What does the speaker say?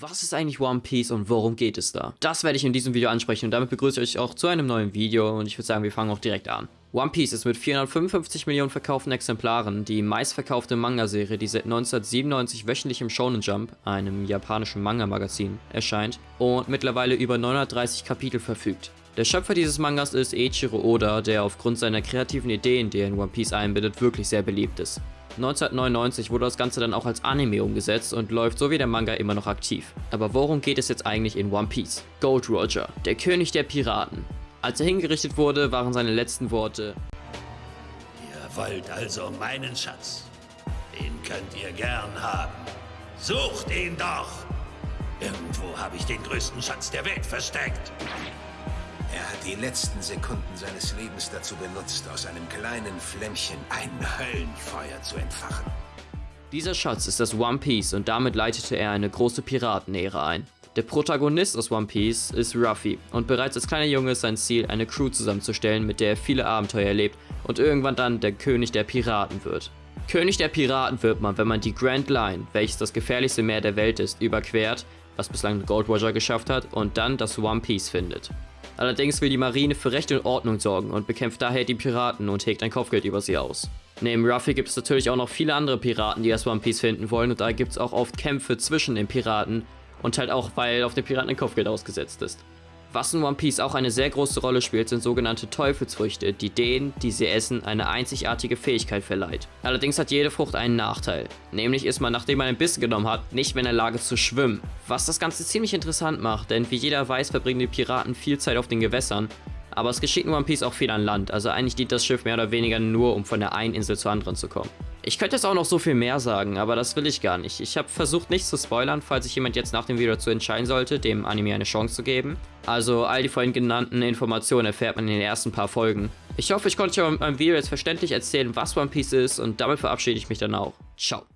Was ist eigentlich One Piece und worum geht es da? Das werde ich in diesem Video ansprechen und damit begrüße ich euch auch zu einem neuen Video und ich würde sagen, wir fangen auch direkt an. One Piece ist mit 455 Millionen verkauften Exemplaren die meistverkaufte Manga-Serie, die seit 1997 wöchentlich im Shonen Jump, einem japanischen Manga-Magazin, erscheint und mittlerweile über 930 Kapitel verfügt. Der Schöpfer dieses Mangas ist Eiichiro Oda, der aufgrund seiner kreativen Ideen, die er in One Piece einbindet, wirklich sehr beliebt ist. 1999 wurde das Ganze dann auch als Anime umgesetzt und läuft so wie der Manga immer noch aktiv. Aber worum geht es jetzt eigentlich in One Piece? Gold Roger, der König der Piraten. Als er hingerichtet wurde, waren seine letzten Worte Ihr wollt also meinen Schatz. Den könnt ihr gern haben. Sucht ihn doch! Irgendwo habe ich den größten Schatz der Welt versteckt. Die letzten Sekunden seines Lebens dazu benutzt, aus einem kleinen Flämmchen ein Höllenfeuer zu entfachen. Dieser Schatz ist das One Piece und damit leitete er eine große Piratenära ein. Der Protagonist aus One Piece ist Ruffy und bereits als kleiner Junge ist sein Ziel, eine Crew zusammenzustellen, mit der er viele Abenteuer erlebt und irgendwann dann der König der Piraten wird. König der Piraten wird man, wenn man die Grand Line, welches das gefährlichste Meer der Welt ist, überquert, was bislang Gold Roger geschafft hat, und dann das One Piece findet. Allerdings will die Marine für Recht und Ordnung sorgen und bekämpft daher die Piraten und hegt ein Kopfgeld über sie aus. Neben Ruffy gibt es natürlich auch noch viele andere Piraten, die das One Piece finden wollen und da gibt es auch oft Kämpfe zwischen den Piraten und halt auch, weil auf den Piraten ein Kopfgeld ausgesetzt ist. Was in One Piece auch eine sehr große Rolle spielt, sind sogenannte Teufelsfrüchte, die denen, die sie essen, eine einzigartige Fähigkeit verleiht. Allerdings hat jede Frucht einen Nachteil. Nämlich ist man, nachdem man ein Bissen genommen hat, nicht mehr in der Lage zu schwimmen. Was das Ganze ziemlich interessant macht, denn wie jeder weiß, verbringen die Piraten viel Zeit auf den Gewässern. Aber es geschieht in One Piece auch viel an Land, also eigentlich dient das Schiff mehr oder weniger nur, um von der einen Insel zur anderen zu kommen. Ich könnte jetzt auch noch so viel mehr sagen, aber das will ich gar nicht. Ich habe versucht nicht zu spoilern, falls sich jemand jetzt nach dem Video dazu entscheiden sollte, dem Anime eine Chance zu geben. Also all die vorhin genannten Informationen erfährt man in den ersten paar Folgen. Ich hoffe, ich konnte euch in meinem Video jetzt verständlich erzählen, was One Piece ist und damit verabschiede ich mich dann auch. Ciao.